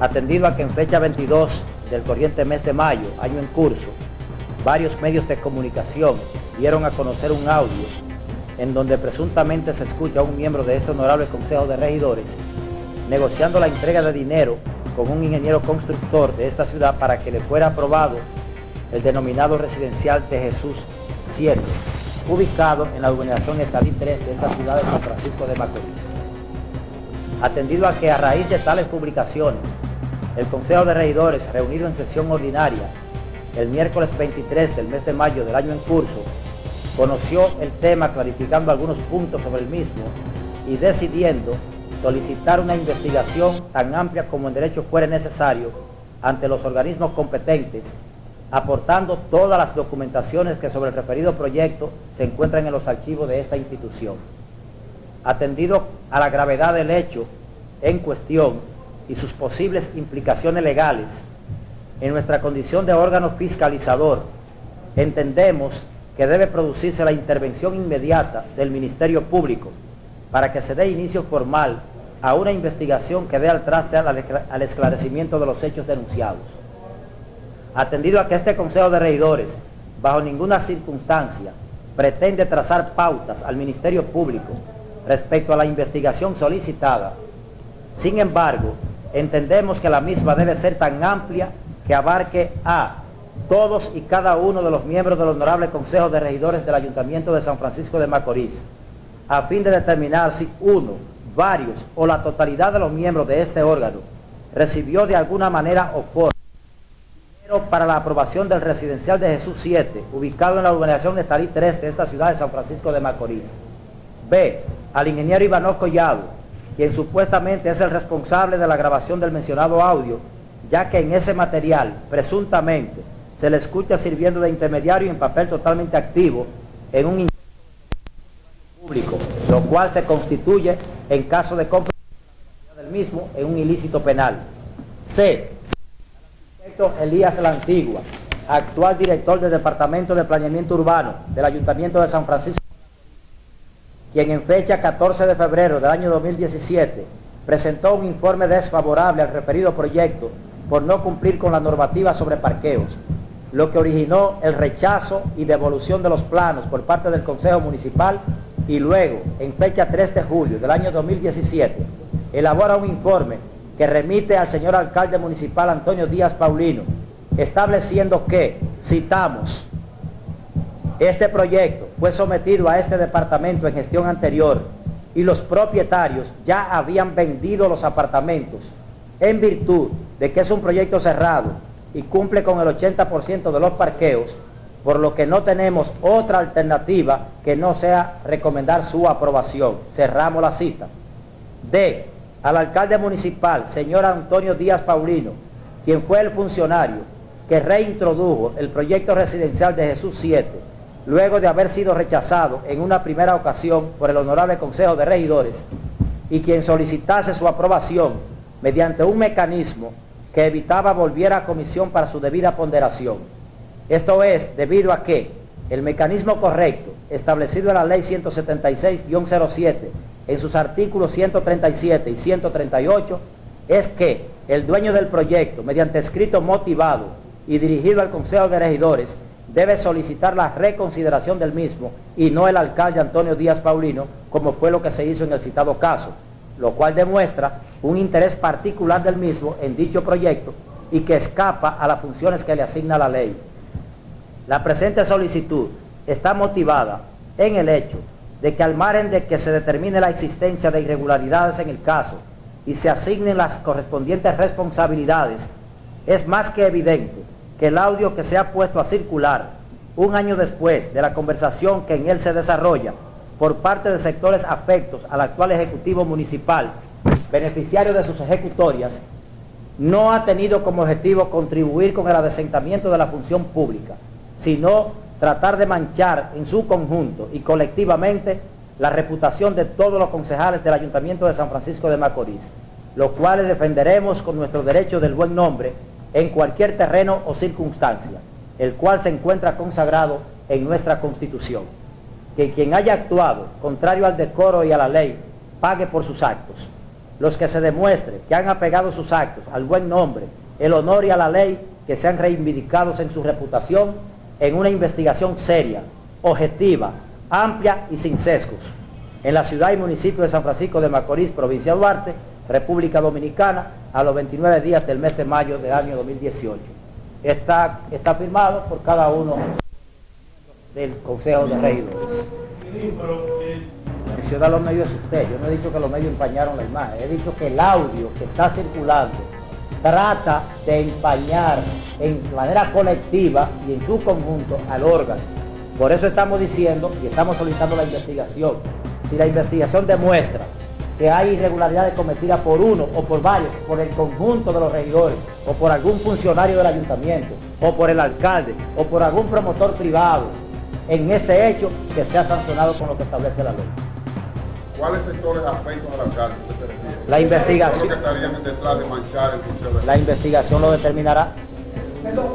Atendido a que en fecha 22 del corriente mes de mayo, año en curso, varios medios de comunicación dieron a conocer un audio en donde presuntamente se escucha a un miembro de este honorable Consejo de Regidores negociando la entrega de dinero con un ingeniero constructor de esta ciudad para que le fuera aprobado el denominado residencial de Jesús 7, ubicado en la urbanización Estalí 3 de esta ciudad de San Francisco de Macorís. Atendido a que a raíz de tales publicaciones, el Consejo de Regidores, reunido en sesión ordinaria el miércoles 23 del mes de mayo del año en curso, conoció el tema clarificando algunos puntos sobre el mismo y decidiendo solicitar una investigación tan amplia como en derecho fuera necesario ante los organismos competentes, aportando todas las documentaciones que sobre el referido proyecto se encuentran en los archivos de esta institución. Atendido a la gravedad del hecho en cuestión y sus posibles implicaciones legales, en nuestra condición de órgano fiscalizador, entendemos que debe producirse la intervención inmediata del Ministerio Público para que se dé inicio formal a una investigación que dé al traste al esclarecimiento de los hechos denunciados. Atendido a que este Consejo de Regidores, bajo ninguna circunstancia, pretende trazar pautas al Ministerio Público respecto a la investigación solicitada, sin embargo, entendemos que la misma debe ser tan amplia que abarque a todos y cada uno de los miembros del Honorable Consejo de Regidores del Ayuntamiento de San Francisco de Macorís, a fin de determinar si uno, varios o la totalidad de los miembros de este órgano recibió de alguna manera o para la aprobación del residencial de Jesús 7, ubicado en la urbanización Estalí 3 de esta ciudad de San Francisco de Macorís. B. Al ingeniero Ivanov Collado, quien supuestamente es el responsable de la grabación del mencionado audio, ya que en ese material, presuntamente, se le escucha sirviendo de intermediario en papel totalmente activo en un público, lo cual se constituye en caso de compra del mismo en un ilícito penal. C. Elías La Antigua, actual director del Departamento de Planeamiento Urbano del Ayuntamiento de San Francisco, quien en fecha 14 de febrero del año 2017 presentó un informe desfavorable al referido proyecto por no cumplir con la normativa sobre parqueos, lo que originó el rechazo y devolución de los planos por parte del Consejo Municipal y luego, en fecha 3 de julio del año 2017, elabora un informe que remite al señor alcalde municipal Antonio Díaz Paulino, estableciendo que, citamos, este proyecto fue sometido a este departamento en gestión anterior y los propietarios ya habían vendido los apartamentos en virtud de que es un proyecto cerrado y cumple con el 80% de los parqueos, por lo que no tenemos otra alternativa que no sea recomendar su aprobación. Cerramos la cita. D. Al alcalde municipal, señor Antonio Díaz Paulino, quien fue el funcionario que reintrodujo el proyecto residencial de Jesús 7, luego de haber sido rechazado en una primera ocasión por el Honorable Consejo de Regidores, y quien solicitase su aprobación mediante un mecanismo que evitaba volviera a comisión para su debida ponderación. Esto es debido a que el mecanismo correcto establecido en la ley 176-07 en sus artículos 137 y 138 es que el dueño del proyecto, mediante escrito motivado y dirigido al Consejo de Regidores, debe solicitar la reconsideración del mismo y no el alcalde Antonio Díaz Paulino, como fue lo que se hizo en el citado caso lo cual demuestra un interés particular del mismo en dicho proyecto y que escapa a las funciones que le asigna la ley. La presente solicitud está motivada en el hecho de que al margen de que se determine la existencia de irregularidades en el caso y se asignen las correspondientes responsabilidades, es más que evidente que el audio que se ha puesto a circular un año después de la conversación que en él se desarrolla por parte de sectores afectos al actual Ejecutivo Municipal, beneficiario de sus ejecutorias, no ha tenido como objetivo contribuir con el adesentamiento de la función pública, sino tratar de manchar en su conjunto y colectivamente la reputación de todos los concejales del Ayuntamiento de San Francisco de Macorís, los cuales defenderemos con nuestro derecho del buen nombre en cualquier terreno o circunstancia, el cual se encuentra consagrado en nuestra Constitución que quien haya actuado contrario al decoro y a la ley pague por sus actos. los que se demuestre que han apegado sus actos al buen nombre, el honor y a la ley, que sean reivindicados en su reputación en una investigación seria, objetiva, amplia y sin sesgos. En la ciudad y municipio de San Francisco de Macorís, provincia de Duarte, República Dominicana, a los 29 días del mes de mayo del año 2018. Está, está firmado por cada uno del Consejo de Regidores. Menciona los medios es usted, yo no he dicho que los medios empañaron la imagen, he dicho que el audio que está circulando trata de empañar en manera colectiva y en su conjunto al órgano. Por eso estamos diciendo y estamos solicitando la investigación. Si la investigación demuestra que hay irregularidades cometidas por uno o por varios, por el conjunto de los regidores, o por algún funcionario del ayuntamiento, o por el alcalde, o por algún promotor privado, en este hecho que sea sancionado con lo que establece la ley. ¿Cuáles sectores afectan al alcalde? usted se refiere? La investigación. ¿Cuáles son los que estarían detrás de manchar el La investigación lo determinará. Perdón,